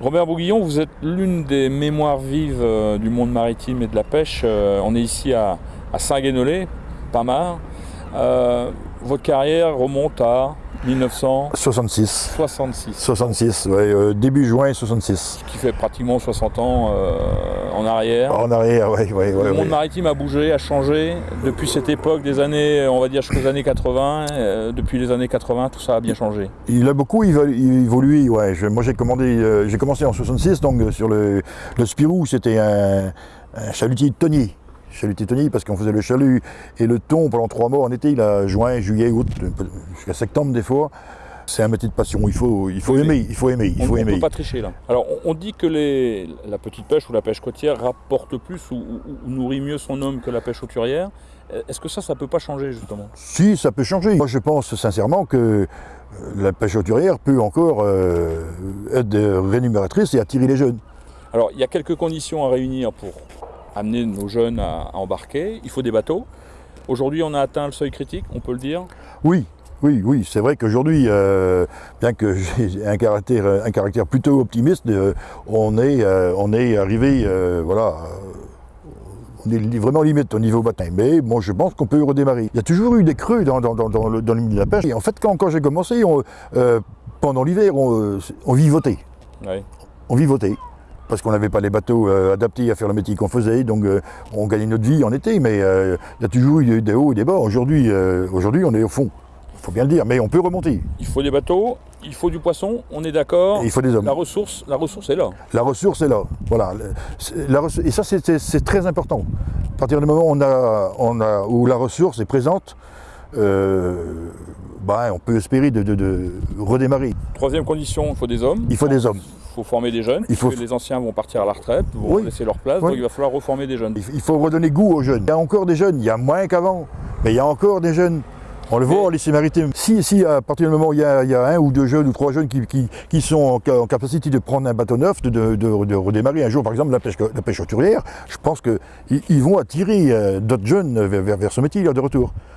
Robert Bouguillon, vous êtes l'une des mémoires vives euh, du monde maritime et de la pêche. Euh, on est ici à, à Saint-Guénolé, Pamar. Euh, votre carrière remonte à 1966. 66. 66, ouais, euh, début juin 66. Ce qui fait pratiquement 60 ans euh, en arrière. En arrière, oui. Le monde maritime a bougé, a changé depuis cette époque des années, on va dire jusqu'aux années 80. Euh, depuis les années 80, tout ça a bien changé. Il a beaucoup évolué, ouais. Je, moi j'ai commandé, euh, j'ai commencé en 66, donc euh, sur le, le Spirou, c'était un, un chalutier tonnier chalut tétonique parce qu'on faisait le chalut et le thon pendant trois mois en été, il a juin, juillet, août, jusqu'à septembre des fois. C'est un métier de passion, il faut, il faut aimer, il faut aimer, il faut on, aimer. On peut pas tricher là. Alors on, dit que les, la petite pêche ou la pêche côtière rapporte plus ou, ou, ou nourrit mieux son homme que la pêche hauturière. Est-ce que ça, ça peut pas changer justement? Si, ça peut changer. Moi je pense sincèrement que euh, la pêche hauturière peut encore euh, être rémunératrice et attirer les jeunes. Alors il y a quelques conditions à réunir pour amener nos jeunes à, à embarquer. Il faut des bateaux. Aujourd'hui, on a atteint le seuil critique, on peut le dire? Oui, oui, oui, c'est vrai qu'aujourd'hui, euh, bien que j'ai un caractère, un caractère plutôt optimiste, euh, on, est, euh, on est arrivé, voilà, on est vraiment limite au niveau baptême. Mais bon, je pense qu'on peut redémarrer. Il y a toujours eu des creux dans, dans, dans, dans le, le, milieu de la pêche. Et en fait, quand, quand j'ai commencé, on, pendant l'hiver, on, on vivotait. Oui. On vivotait parce qu'on n'avait pas les bateaux euh, adaptés à faire le métier qu'on faisait, donc euh, on gagnait notre vie en été, mais euh, il y a toujours eu des hauts et des bas. Aujourd'hui, aujourd'hui, on est au fond, faut bien le dire, mais on peut remonter. Il faut des bateaux, il faut du poisson, on est d'accord. Il faut des hommes. La ressource, la ressource est là. La ressource est là, voilà. La et ça, c'est très important. À partir du moment où, on a, on a, où la ressource est présente, bah, on peut espérer de, de, de, redémarrer. Troisième condition, il faut des hommes. Il faut des hommes. Il faut former des jeunes, il faut... les anciens vont partir à la retraite, vont oui. laisser leur place, oui. donc il va falloir reformer des jeunes. Il faut redonner goût aux jeunes. Il y a encore des jeunes, il y a moins qu'avant, mais il y a encore des jeunes. On le voit en lycée maritime. Si, si à partir du moment où il y, a, il y a un ou deux jeunes ou trois jeunes qui, qui, qui sont en, en, capacité de prendre un bateau neuf, de, de, de, de, redémarrer un jour par exemple la pêche, la pêche je pense qu'ils ils vont attirer euh, d'autres jeunes vers, vers, vers ce métier de retour.